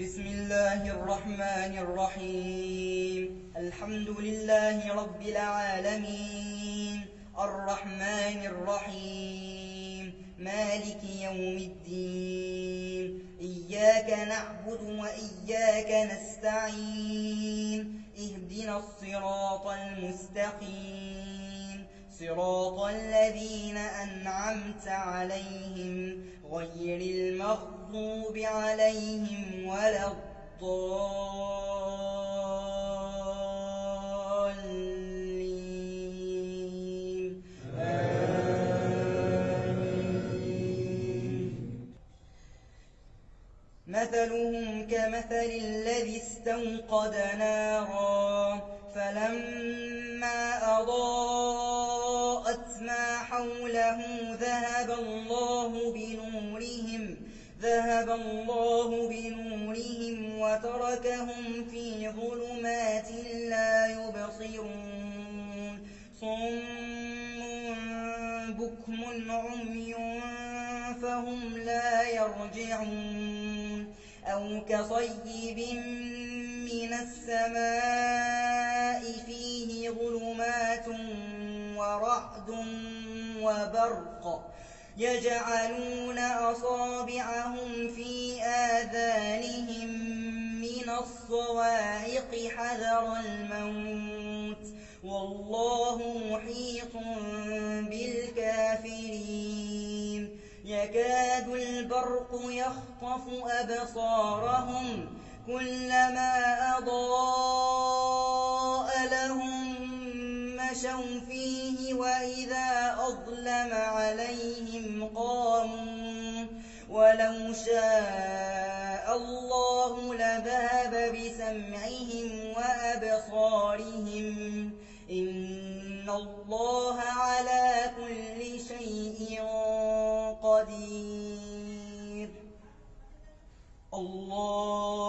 بسم الله الرحمن الرحيم. الحمد لله رب العالمين. الرحمن الرحيم. مالك يوم الدين. إياك نعبد وإياك نستعين. اهدنا الصراط المستقيم. صراط الذين أنعمت عليهم غير المغضوب عليهم ولا الضالين. آمين. مثلهم كمثل الذي استوقد نارا فلما أضاءت ما حوله ذهب الله بنورهم ذهب الله بنورهم وتركهم في ظلمات لا يبصرون. صم بكم عمي فهم لا يرجعون. أو كصيب من السماء ورعد وبرق يجعلون أصابعهم في آذانهم من الصواعق حذر الموت والله محيط بالكافرين. يكاد البرق يخطف أبصارهم كلما أضاء مشوا فيه وإذا أظلم عليهم قاموا ولو شاء الله لذهب بسمعهم وأبصارهم إن الله على كل شيء قدير. الله